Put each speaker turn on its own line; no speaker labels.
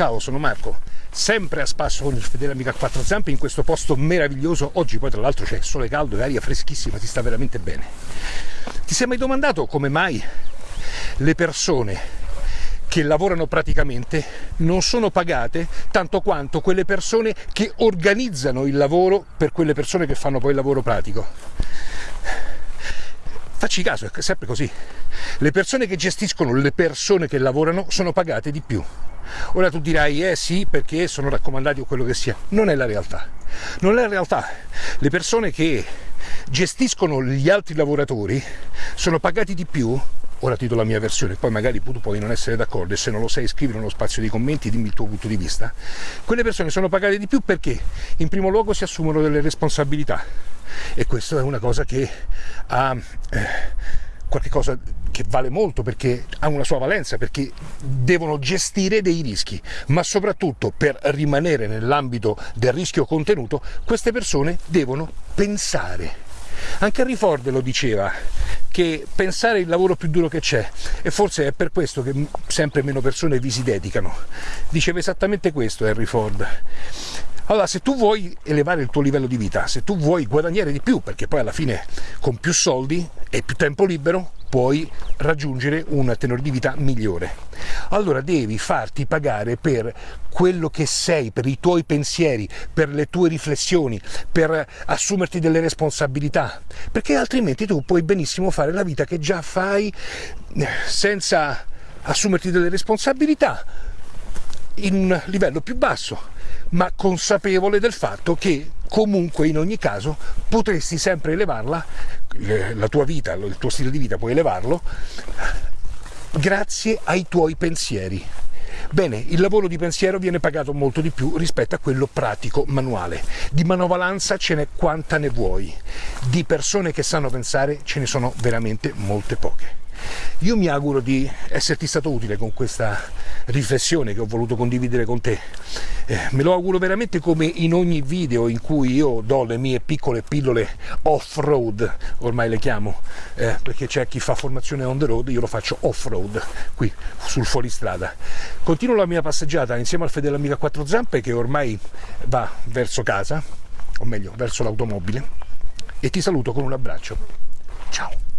Ciao, sono Marco, sempre a spasso con il fedele amico a quattro zampe in questo posto meraviglioso. Oggi poi tra l'altro c'è sole caldo e aria freschissima, si sta veramente bene. Ti sei mai domandato come mai le persone che lavorano praticamente non sono pagate tanto quanto quelle persone che organizzano il lavoro per quelle persone che fanno poi il lavoro pratico? Facci caso, è sempre così. Le persone che gestiscono le persone che lavorano sono pagate di più. Ora tu dirai, eh sì, perché sono raccomandati o quello che sia. Non è la realtà. Non è la realtà. Le persone che gestiscono gli altri lavoratori sono pagati di più ora ti do la mia versione, poi magari tu puoi non essere d'accordo e se non lo sai scrivere nello spazio dei commenti dimmi il tuo punto di vista. Quelle persone sono pagate di più perché in primo luogo si assumono delle responsabilità e questa è una cosa che ha eh, qualcosa che vale molto perché ha una sua valenza, perché devono gestire dei rischi, ma soprattutto per rimanere nell'ambito del rischio contenuto, queste persone devono pensare. Anche Henry Ford lo diceva, che pensare il lavoro più duro che c'è e forse è per questo che sempre meno persone vi si dedicano. Diceva esattamente questo Henry Ford. Allora, se tu vuoi elevare il tuo livello di vita, se tu vuoi guadagnare di più, perché poi alla fine con più soldi e più tempo libero puoi raggiungere un tenore di vita migliore. Allora devi farti pagare per quello che sei, per i tuoi pensieri, per le tue riflessioni, per assumerti delle responsabilità, perché altrimenti tu puoi benissimo fare la vita che già fai eh, senza assumerti delle responsabilità in un livello più basso ma consapevole del fatto che comunque in ogni caso potresti sempre elevarla, la tua vita, il tuo stile di vita puoi elevarlo grazie ai tuoi pensieri. Bene, il lavoro di pensiero viene pagato molto di più rispetto a quello pratico, manuale. Di manovalanza ce n'è quanta ne vuoi, di persone che sanno pensare ce ne sono veramente molte poche. Io mi auguro di esserti stato utile con questa riflessione che ho voluto condividere con te. Eh, me lo auguro veramente come in ogni video in cui io do le mie piccole pillole off-road, ormai le chiamo, eh, perché c'è chi fa formazione on the road, io lo faccio off-road, qui sul fuoristrada. Continuo la mia passeggiata insieme al fedele amico a quattro zampe che ormai va verso casa, o meglio verso l'automobile, e ti saluto con un abbraccio. Ciao!